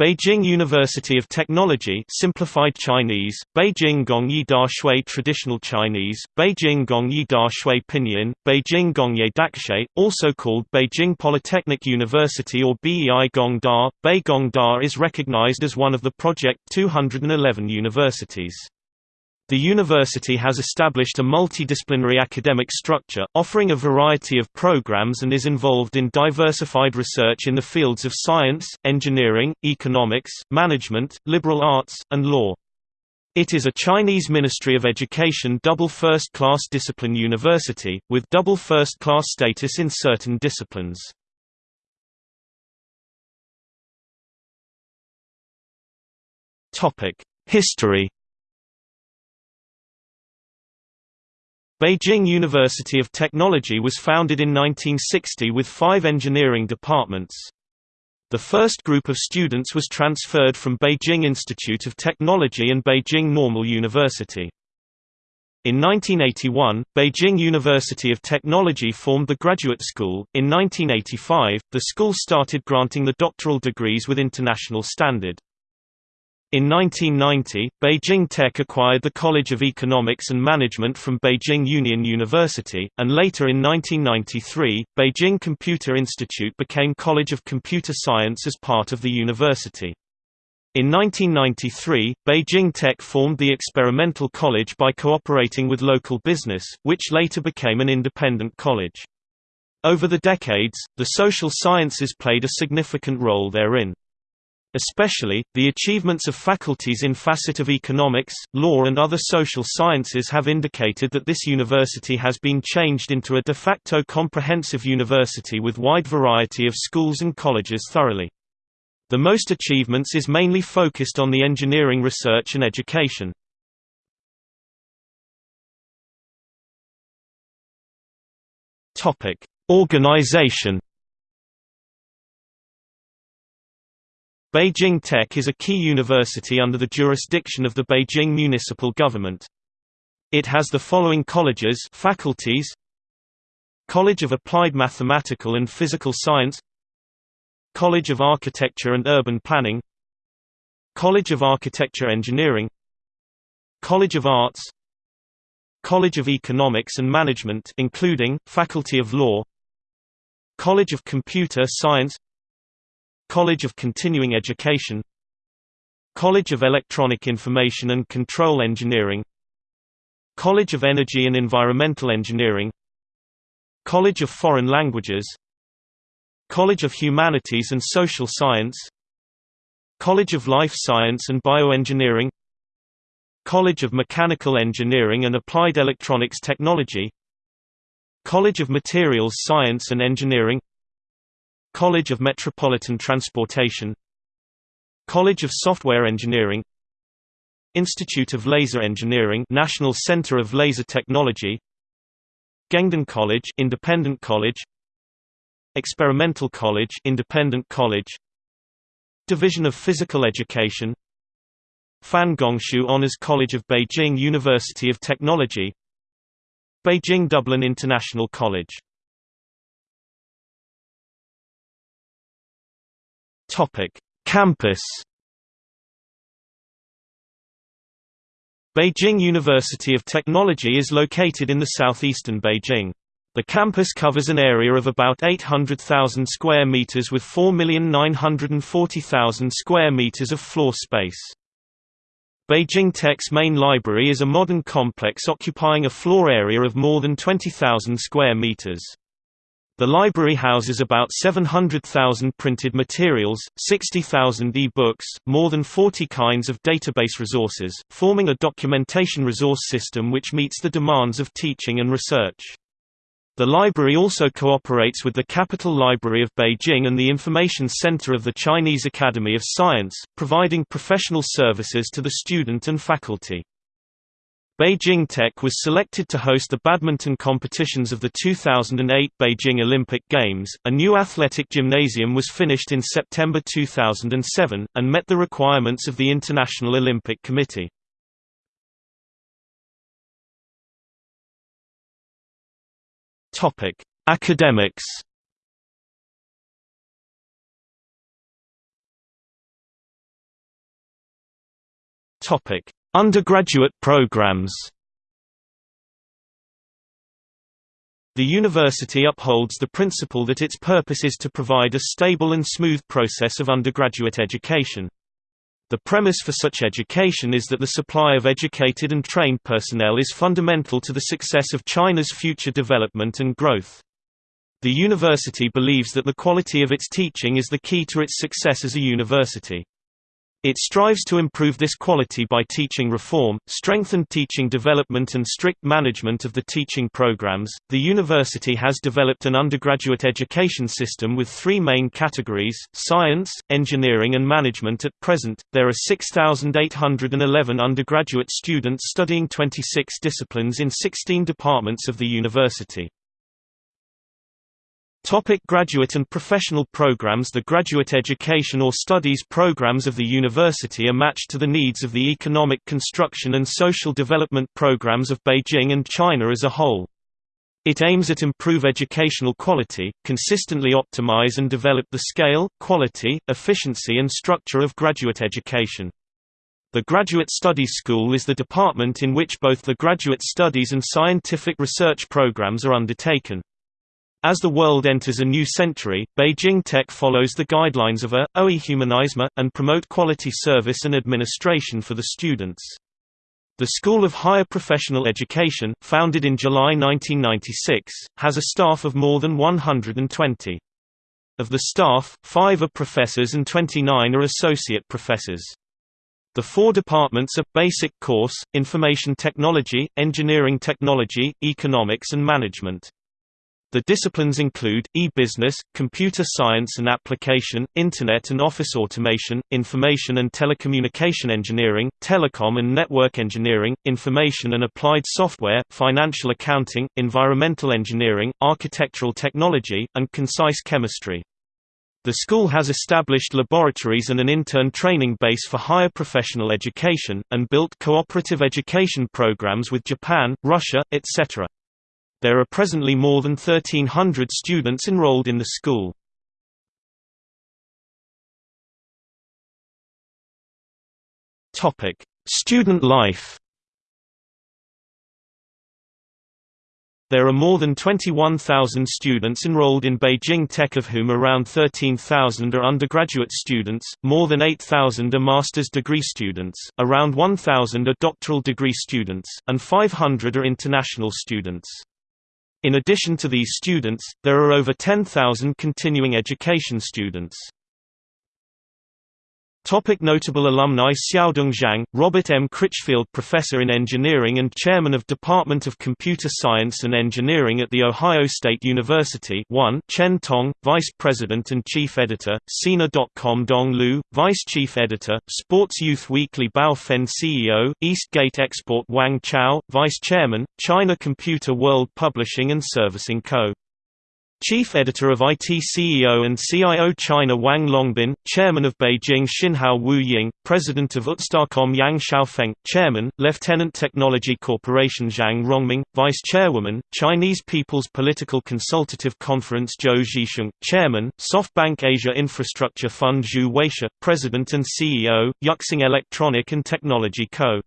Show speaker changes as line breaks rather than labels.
Beijing University of Technology simplified Chinese, Beijing Gongyi Da Shui Traditional Chinese, Beijing Gongyi Da Shui Pinyin, Beijing Gongye Dakshe, also called Beijing Polytechnic University or BEI Gongda. Bei Gongda is recognized as one of the Project 211 universities. The university has established a multidisciplinary academic structure, offering a variety of programs and is involved in diversified research in the fields of science, engineering, economics, management, liberal arts, and law. It is a Chinese Ministry of Education double first-class discipline university, with double first-class status in certain disciplines. History Beijing University of Technology was founded in 1960 with five engineering departments. The first group of students was transferred from Beijing Institute of Technology and Beijing Normal University. In 1981, Beijing University of Technology formed the graduate school. In 1985, the school started granting the doctoral degrees with international standard. In 1990, Beijing Tech acquired the College of Economics and Management from Beijing Union University, and later in 1993, Beijing Computer Institute became College of Computer Science as part of the university. In 1993, Beijing Tech formed the Experimental College by cooperating with local business, which later became an independent college. Over the decades, the social sciences played a significant role therein. Especially, the achievements of faculties in facet of economics, law and other social sciences have indicated that this university has been changed into a de facto comprehensive university with wide variety of schools and colleges thoroughly. The most achievements is mainly focused on the engineering research and education. Organization Beijing Tech is a key university under the jurisdiction of the Beijing municipal government. It has the following colleges faculties College of Applied Mathematical and Physical Science College of Architecture and Urban Planning College of Architecture Engineering College of Arts College of Economics and Management including, Faculty of Law College of Computer Science College of Continuing Education College of Electronic Information and Control Engineering College of Energy and Environmental Engineering College of Foreign Languages College of Humanities and Social Science College of Life Science and Bioengineering College of Mechanical Engineering and Applied Electronics Technology College of Materials Science and Engineering College of Metropolitan Transportation College of Software Engineering Institute of Laser Engineering National Center of Laser Technology Gengdan College Independent College Experimental College Independent College Division of Physical Education Fan Gongshu Honors College of Beijing University of Technology Beijing Dublin International College Topic: Campus. Beijing University of Technology is located in the southeastern Beijing. The campus covers an area of about 800,000 square meters with 4,940,000 square meters of floor space. Beijing Tech's main library is a modern complex occupying a floor area of more than 20,000 square meters. The library houses about 700,000 printed materials, 60,000 e-books, more than 40 kinds of database resources, forming a documentation resource system which meets the demands of teaching and research. The library also cooperates with the Capital Library of Beijing and the Information Center of the Chinese Academy of Science, providing professional services to the student and faculty. Beijing Tech was selected to host the badminton competitions of the 2008 Beijing Olympic Games. A new athletic gymnasium was finished in September 2007 and met the requirements of the International Olympic Committee. Topic: Academics. Topic: Undergraduate programs. The university upholds the principle that its purpose is to provide a stable and smooth process of undergraduate education. The premise for such education is that the supply of educated and trained personnel is fundamental to the success of China's future development and growth. The university believes that the quality of its teaching is the key to its success as a university. It strives to improve this quality by teaching reform, strengthened teaching development, and strict management of the teaching programs. The university has developed an undergraduate education system with three main categories science, engineering, and management. At present, there are 6,811 undergraduate students studying 26 disciplines in 16 departments of the university. Topic graduate and professional programs The graduate education or studies programs of the university are matched to the needs of the economic construction and social development programs of Beijing and China as a whole. It aims at improve educational quality, consistently optimize and develop the scale, quality, efficiency and structure of graduate education. The Graduate Studies School is the department in which both the graduate studies and scientific research programs are undertaken. As the world enters a new century, Beijing Tech follows the guidelines of a, OE humanisme, and promote quality service and administration for the students. The School of Higher Professional Education, founded in July 1996, has a staff of more than 120. Of the staff, five are professors and 29 are associate professors. The four departments are, Basic Course, Information Technology, Engineering Technology, Economics and Management. The disciplines include, e-business, computer science and application, Internet and office automation, information and telecommunication engineering, telecom and network engineering, information and applied software, financial accounting, environmental engineering, architectural technology, and concise chemistry. The school has established laboratories and an intern training base for higher professional education, and built cooperative education programs with Japan, Russia, etc. There are presently more than 1,300 students enrolled in the school. Student life There are more than 21,000 students enrolled in Beijing Tech of whom around 13,000 are undergraduate students, more than 8,000 are master's degree students, around 1,000 are doctoral degree students, and 500 are international students. In addition to these students, there are over 10,000 continuing education students. Topic notable alumni Xiaodong Zhang, Robert M. Critchfield Professor in Engineering and Chairman of Department of Computer Science and Engineering at The Ohio State University 1 Chen Tong, Vice President and Chief Editor, Sina.com Dong Lu, Vice Chief Editor, Sports Youth Weekly Bao Fen CEO, Eastgate Export Wang Chao, Vice Chairman, China Computer World Publishing and Servicing Co. Chief Editor of IT CEO and CIO China Wang Longbin, Chairman of Beijing Xinhao Wu Ying, President of UTStarcom Yang Xiaofeng, Chairman, Lieutenant Technology Corporation Zhang Rongming, Vice Chairwoman, Chinese People's Political Consultative Conference Zhou Zhisheng, Chairman, SoftBank Asia Infrastructure Fund Zhu Weisha, President and CEO, Yuxing Electronic and Technology Co.